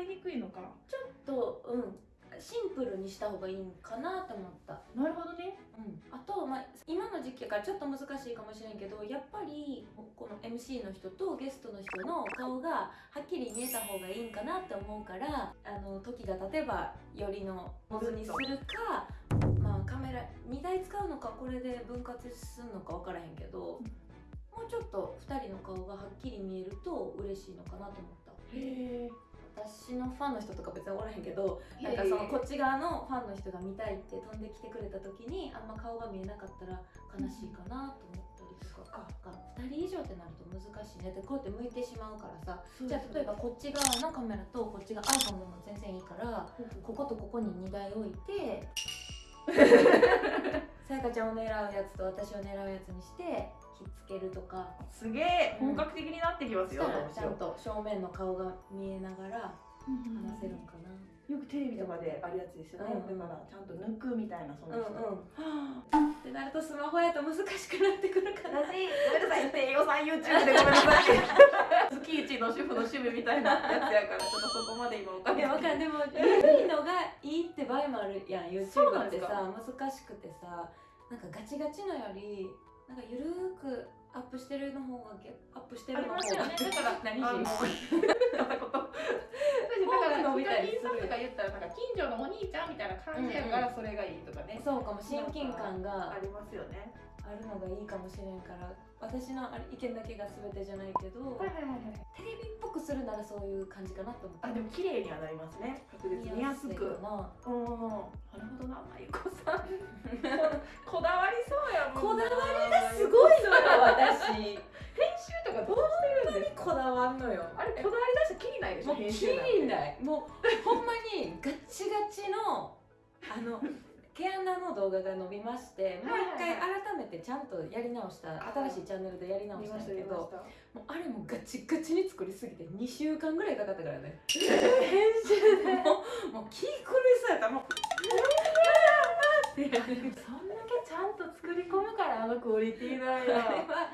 りにくいのか。ちょっとうん。シンプルにした方がいいんかなと思った。なるほどね。うん、あと、まあ、今の時期やからちょっと難しいかもしれんけどやっぱりこの MC の人とゲストの人の顔がはっきり見えた方がいいんかなって思うからあの時が経てばよりのモズにするか、まあ、カメラ2台使うのかこれで分割するのか分からへんけど、もうちょっと2人の顔がはっきり見えると嬉しいのかなと思った。へえ私のファンの人とか別におらへんけどなんかそのこっち側のファンの人が見たいって飛んできてくれた時にあんま顔が見えなかったら悲しいかなと思ったりとか、が2人以上ってなると難しいね。ってこうやって向いてしまうからさ。じゃあ例えばこっち側のカメラとこっちが iPhone でも全然いいからこことここに2台置いて さやかちゃんを狙うやつと私を狙うやつにしてひっつけるとか。すげえ本格的になってきますよ、うしよう。ちゃんと正面の顔が見えながら話せるんかな。よくテレビとかであるやつですよね、うん。だからちゃんと抜くみたいなその人、うんうん。はってなるとスマホやと難しくなってくるかあ、ら私ごめんなさい低予算 YouTube でごめんなさい。月一の主婦の趣味みたいなやつやからちょっとそこまで今おい金やわかんでも。緩いのがいいって場合もあるやん YouTube ってさ難しくてさなんかガチガチのよりなんかゆるーくアップしてるの方がげアップしてありるの方が。ますよね。だから 何人だから伸びたりヒするとか言ったらなんか近所のお兄ちゃんみたいな感じやからそれがいいとかね、そうかも親近感がありますよね。あるのがいいかもしれんから私のあれ意見だけが全てじゃないけどはいはいはいはい。テレビっぽくするならそういう感じかなと思ってあでも綺麗にはなります。ね確実に見やすくな。うん。なるほどなまゆこさん。こだわりそうやもんな。こだわり編集とかどうしてるんですか？こだわんのよあれこだわり出してきりないでしょもう編きりないもうほんまにガチガチのあの 毛穴の動画が伸びましてもう一回改めてちゃんとやり直した新しいチャンネルでやり直見したんました見まやけどもうあれもガチガチに作りすぎて2週間ぐらいかかったからね。編集で。もうもう気狂いそうやった。もうって。やるそんだけちゃんと作り込むからあのクオリティなん あれやは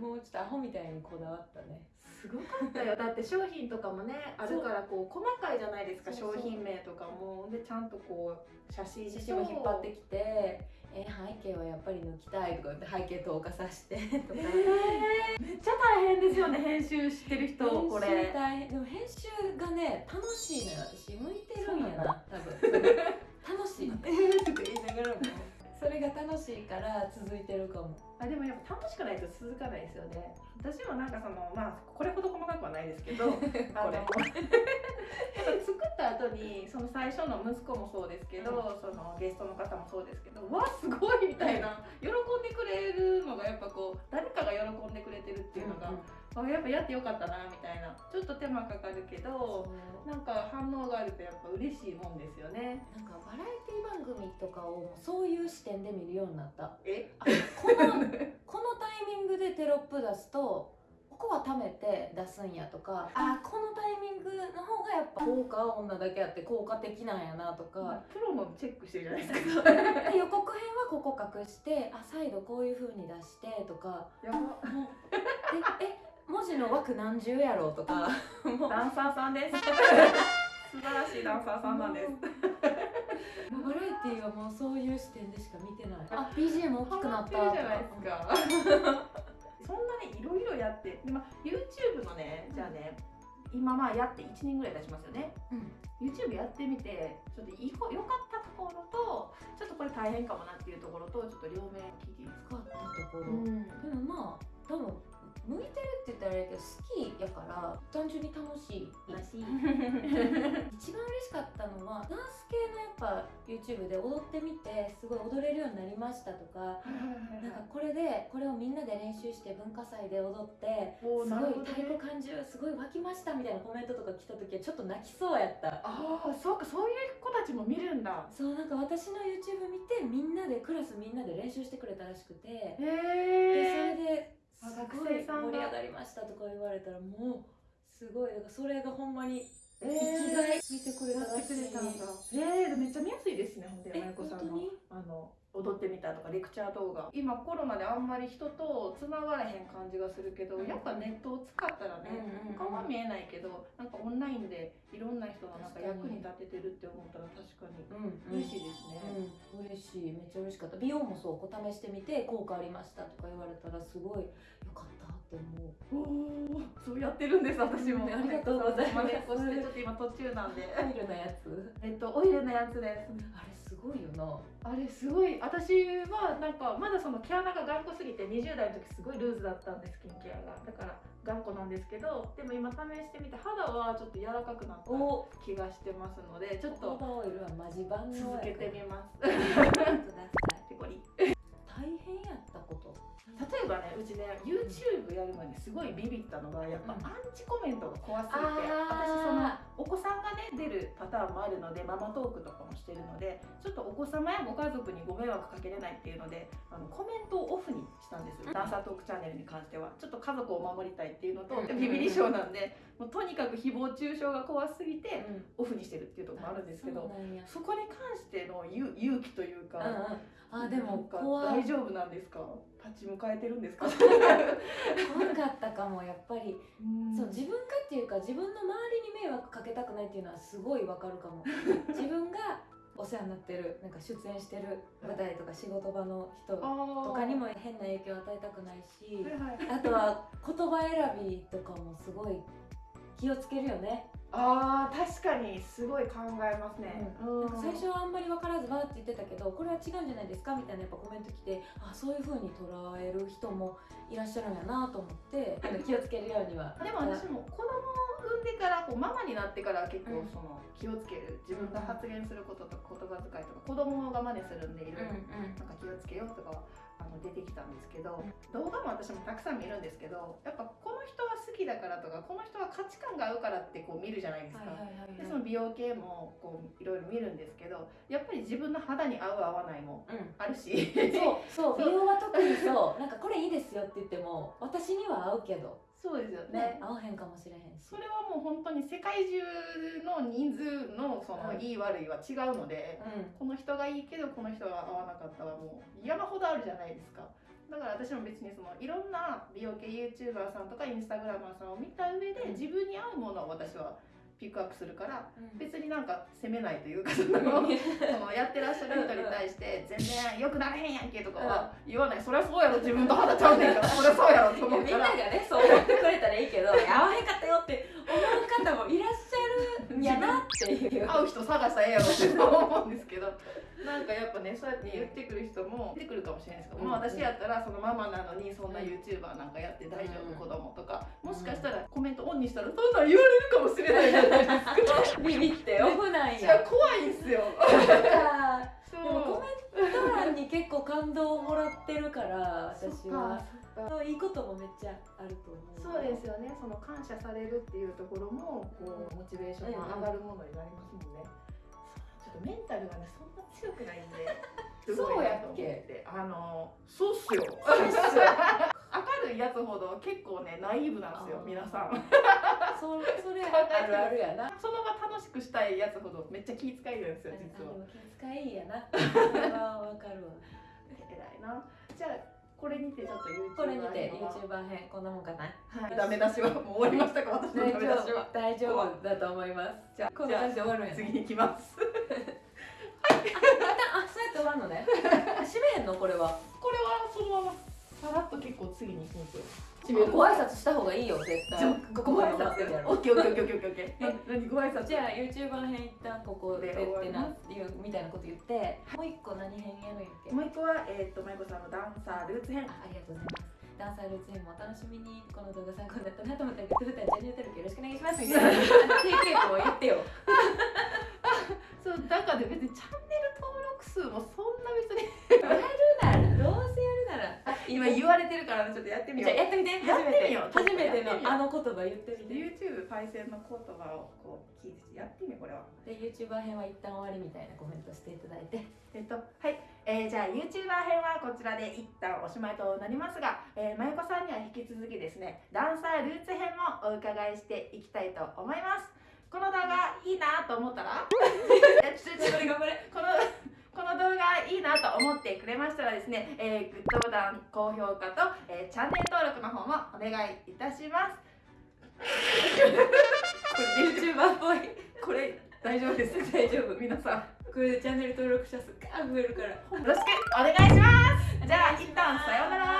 もうちょっとアホみたいにこだわったね。すごかったよ。だって商品とかもねあるからこう細かいじゃないですか商品名とかも。でちゃんとこう写真写真も引っ張ってきて「え背景はやっぱり抜きたい」とか言って背景透過させて。とかえー。めっちゃ大変ですよね編集してる人こ編集れ。大変。でも編集がね楽しいのよ。私向いてるんやな多分楽しいえーとか言い。ながらもそれが楽しいから続いてるかも。あでもやっぱ楽しくないと続かないですよね。私もなんかそのまあこれほど細かくはないですけど これ。作った後にその最初の息子もそうですけど、そのゲストの方もそうですけどわすごいみたいな喜んでくれるのがやっぱこう誰かが喜んでくれてるっていうのが、あやっぱやってよかったなみたいな。ちょっと手間かかるけどなんか反応があるとやっぱ嬉しいもんですよね。なんかバラエティ番組とかをそういう視点で見るようになった。え？あこのこのタイミングでテロップ出すとここは貯めて出すんやとかあ。このタイミングの方がやっぱ効果は女だけあって効果的なんやなとか。プロもチェックしてるじゃないですか。で予告編はここ隠してあ再度こういう風に出してとか。やば。もうええ文字の枠何重やろうとかもう。ダンサーさんです。素晴らしいダンサーさんなんです。バラエティーはもうそういう視点でしか見てない。あ BGM 大きくなったじゃないですか？そんなねいろいろやってで、まあ、YouTube のねじゃあね今まあやって1年ぐらい経ちますよね。うん。YouTube やってみてちょっといいこ良かったところとちょっとこれ大変かもなっていうところとちょっと両面聞いていいですか？使ったところ、ん。でもまあらあれやけど好きやから単純に楽しいらしい。一番嬉しかったのはダンス系のやっぱ YouTube で踊ってみてすごい踊れるようになりましたとかなんかこれでこれをみんなで練習して文化祭で踊ってすごい太鼓感じるすごい湧きましたみたいなコメントとか来た時はちょっと泣きそうやった。ああそうかそういう子たちも見るんだ。そうなんか私の YouTube 見てみんなでクラスみんなで練習してくれたらしくて。へでそえれで学生さんが。盛り上がりましたとか言われたらもうすごいだからそれがほんまにえ生きがい見てくれたやってくれたんだ。えー、めっちゃ見やすいですねほんでえまゆこさんの本当にあの踊ってみたとかレクチャー動画。今コロナであんまり人とつながれへん感じがするけど、うん。やっぱネットを使ったらね、うんうんうん。顔は見えないけどなんかオンラインでいろんな人のなんか役に立ててるって思ったら確かにうん嬉しいですね、うん、嬉しい。めっちゃ嬉しかった。美容もそう。試してみて効果ありましたとか言われたらすごいよかったって思う。おおそうやってるんです私も、うんありがとうございます。真似っこしてちょっと今途中なんで。オイルのやつ。えっとオイルのやつです。あれすごいよな。あれすごい。私はなんかまだその毛穴が頑固すぎて20代の時すごいルーズだったんですスキンケアが。だから頑固なんですけどでも今試してみて肌はちょっと柔らかくなったお。気がしてますのでちょっホとバオイルはマジ版の続けてみます。くださ 例えばねうちね YouTube やるのにすごいビビったのがやっぱうん。アンチコメントが怖すぎて、私そのお子さんがね出るパターンもあるのでママトークとかもしてるのでちょっとお子様やご家族にご迷惑かけれないっていうのであのコメントをオフにしたんですダンサートークチャンネルに関しては。ちょっと家族を守りたいっていうのと、うん。ビビり症なんでもうとにかく誹謗中傷が怖すぎてうん。オフにしてるっていうところもあるんですけど、そこに関しての勇勇気というか、あでも怖い。大丈夫なんですか？立ち向かえてるんですか？怖かったかもやっぱり。そう自分がっていうか自分の周りに迷惑かけたくないっていうのはすごいわかるかも。自分がお世話になってるなんか出演してる舞台とか仕事場の人ととかにも変な影響を与えたくないしあとは言葉選びとかもすごい気をつけるよね。あー確かにすごい考えますね、なんか最初はあんまり分からずわーって言ってたけどこれは違うんじゃないですかみたいなやっぱコメント来てあそういう風に捉える人もいらっしゃるんやなと思って。あの気をつけるようには。でも私も子供を産んでからこうママになってから結構うん。その気をつける。自分が発言することとか言葉遣いとか子供が真似するんでいろいろ。なんか気をつけようとかはあの出てきたんですけど、動画も私もたくさん見るんですけどやっぱこの人は好きだからとかこの人は価値観が合うからってこう見るじゃないですか。でその美容系もこういろいろ見るんですけどやっぱり自分の肌に合う合わないもうん。あるし。そうそう 美容は特にそう。なんかこれいいですよって言っても私には合うけど。そうですよね。ね合わへんかもしれへんし。それはもう本当に世界中の人数のそのうん。いい悪いは違うので、うこの人がいいけどこの人は合わなかったはもう山ほどあるじゃないですか？だから私も別にそのいろんな美容系 YouTuber さんとかインスタグラマーさんを見た上でうん。自分に合うものを私はピックアップするからん。別になんか責めないというかそのそのやってらっしゃる人に対して全然良くなれへんやんけとかは言わない。そりゃそうやろ自分と肌ちゃうねんから。そりゃそうやろと思みんながねそう思ってくれたらいいけど合わへんかったよって思う方もいらっしゃる。ん やなっていう。会う人探したらええやろって思うんですけど なんかやっぱねそうやって言ってくる人も出てくるかもしれないですけど、うん。まあ私やったらそのママなのにそんな YouTuber なんかやって大丈夫、うん子供とかもしかしたらコメントオンにしたらそんなん言われるかもしれないじゃないですか。ビビってオフなんいやや怖いんすよそでもコメント欄に結構感動をもらってるから私は。そういいこともめっちゃあると思う。そうですよね。その感謝されるっていうところもこうモチベーションが上がるものになりますもんね、そうちょっとメンタルがねそんな強くないんですごいなと思ってあのそうっすよ。そうっすよ。明るいやつほど結構ねナイーブなんですよ皆さん。そそれある。あるやな。その場楽しくしたいやつほどめっちゃ気遣いるんですよ実は。気遣いいやな。わかるわ。偉いな。じゃあこれにてちょっと YouTube これにては YouTuber 編こんなもんかな。はい。ダメ出しはもう終わりましたか？私の大ダメ出しは。大丈夫だと思います。じゃあこんな感じで終わるんやな次に行きます。あそうやって終わるのね。あ閉めへんの？これは。これはそのままさらっと結構次に行くんですよ。ご挨拶した方がいいよ絶対。じゃあここまで待ってる。やろオッケーオッケーオッケーオッケーオッケー。え何ご挨拶？じゃあ YouTuber 編一旦ここででってなみたいなこと言ってもう一個何編やるんやっけ？もう一個はえっ、とまゆこさんのダンサールーツ編。あありがとうございます。ダンサールーツ編もお楽しみにこの動画参考になったなと思ったらグッドボタンチャンネル登録よろしくお願いします。みたいな。定型文を言ってよ。そうだから別にチャンネル登録数もそん今言われてるからねちょっとやってみよう。じゃあやってみて。やってみよう。初めてのあの言葉言ってみて。YouTube パイセンの言葉をこう聞いてやってみよう。これはで YouTuber 編は一旦終わりみたいなコメントしていただいて。えっとはい、えーじゃあ YouTuber 編はこちらで一旦おしまいとなりますが、えー、まゆこさんには引き続きですねダンサールーツ編もお伺いしていきたいと思います。この動画いいなと思ったら？いやちょちょ頑張れ頑張れこのこの動画いいなと思ってくれましたらですね、えーグッドボタン高評価と、えーチャンネル登録の方もお願いいたします。これ YouTuber っぽい。これ大丈夫です。大丈夫。皆さん。これでチャンネル登録者数ガーン増えるから。よろしくお願いします。じゃあ一旦さようなら